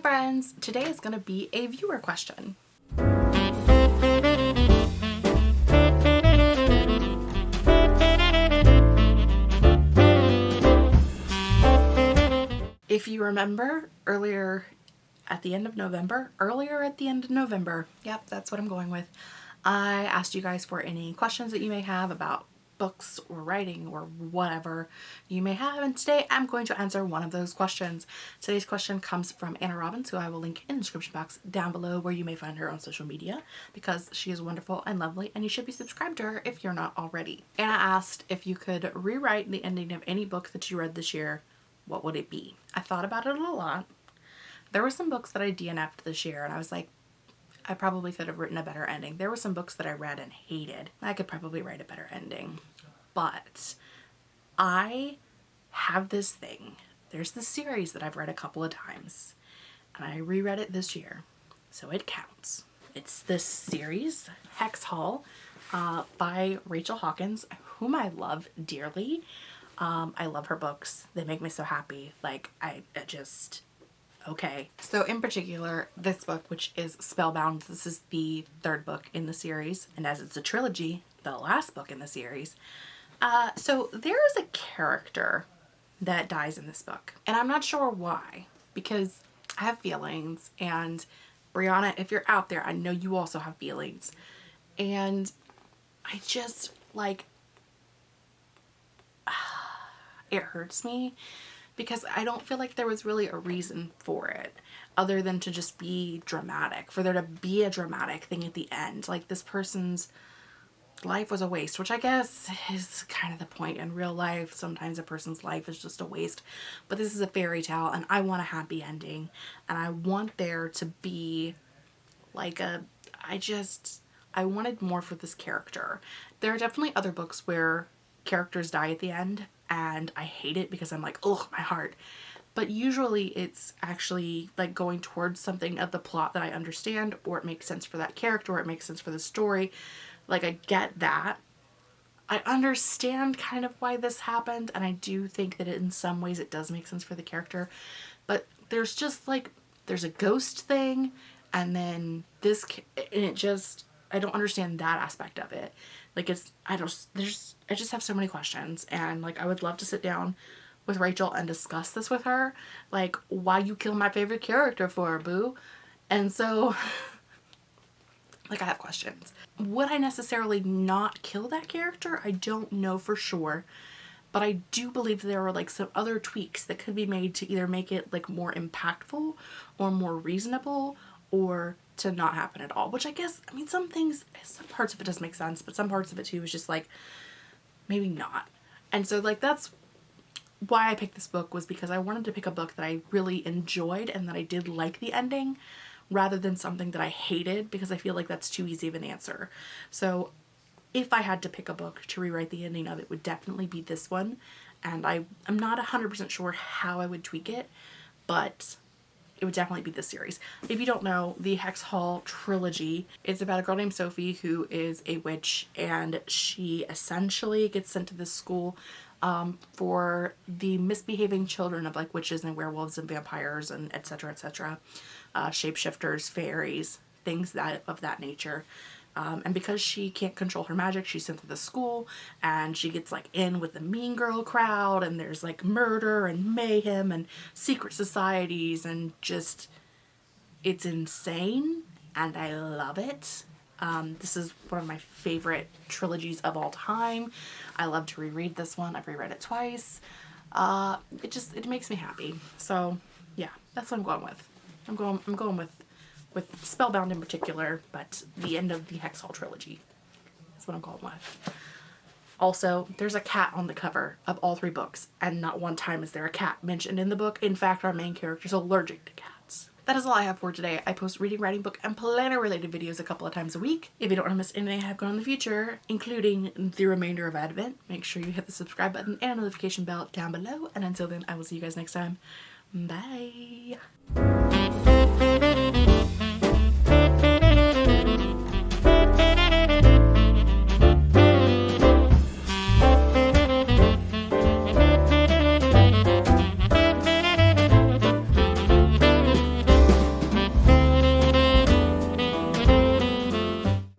friends! Today is going to be a viewer question. If you remember earlier at the end of November, earlier at the end of November, yep, that's what I'm going with, I asked you guys for any questions that you may have about books or writing or whatever you may have and today I'm going to answer one of those questions. Today's question comes from Anna Robbins who I will link in the description box down below where you may find her on social media because she is wonderful and lovely and you should be subscribed to her if you're not already. Anna asked if you could rewrite the ending of any book that you read this year, what would it be? I thought about it a lot. There were some books that I DNF'd this year and I was like, I probably could have written a better ending. There were some books that I read and hated. I could probably write a better ending. But I have this thing. There's this series that I've read a couple of times and I reread it this year. So it counts. It's this series, Hex Hall, uh, by Rachel Hawkins, whom I love dearly. Um, I love her books. They make me so happy. Like, I, I just, okay. So in particular, this book, which is Spellbound, this is the third book in the series. And as it's a trilogy, the last book in the series. Uh, so there is a character that dies in this book. And I'm not sure why, because I have feelings. And Brianna, if you're out there, I know you also have feelings. And I just, like, it hurts me because I don't feel like there was really a reason for it other than to just be dramatic, for there to be a dramatic thing at the end. Like this person's life was a waste, which I guess is kind of the point in real life. Sometimes a person's life is just a waste, but this is a fairy tale and I want a happy ending and I want there to be like a, I just, I wanted more for this character. There are definitely other books where characters die at the end and I hate it because I'm like, oh, my heart. But usually it's actually like going towards something of the plot that I understand or it makes sense for that character or it makes sense for the story. Like I get that. I understand kind of why this happened and I do think that in some ways it does make sense for the character. But there's just like, there's a ghost thing and then this, and it just, I don't understand that aspect of it. Like it's, I don't, there's, I just have so many questions and like I would love to sit down with Rachel and discuss this with her. Like why you kill my favorite character for, a boo? And so, like I have questions. Would I necessarily not kill that character? I don't know for sure. But I do believe there are like some other tweaks that could be made to either make it like more impactful or more reasonable or to not happen at all. Which I guess, I mean, some things, some parts of it does make sense, but some parts of it too is just like, maybe not. And so like that's why I picked this book was because I wanted to pick a book that I really enjoyed and that I did like the ending rather than something that I hated because I feel like that's too easy of an answer. So if I had to pick a book to rewrite the ending of it would definitely be this one and I, I'm not 100% sure how I would tweak it but it would definitely be this series. If you don't know, the Hex Hall trilogy is about a girl named Sophie who is a witch and she essentially gets sent to this school um, for the misbehaving children of like witches and werewolves and vampires and etc etc uh, shapeshifters fairies things that of that nature um, and because she can't control her magic she's sent to the school and she gets like in with the mean girl crowd and there's like murder and mayhem and secret societies and just it's insane and I love it um, this is one of my favorite trilogies of all time. I love to reread this one. I've reread it twice. Uh, it just, it makes me happy. So yeah, that's what I'm going with. I'm going, I'm going with, with Spellbound in particular, but the end of the Hex Hall trilogy. That's what I'm going with. Also, there's a cat on the cover of all three books, and not one time is there a cat mentioned in the book. In fact, our main character is allergic to cats. That is all I have for today. I post reading, writing, book, and planner related videos a couple of times a week. If you don't want to miss anything I have going in the future, including the remainder of Advent, make sure you hit the subscribe button and notification bell down below. And until then, I will see you guys next time. Bye!